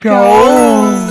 Go!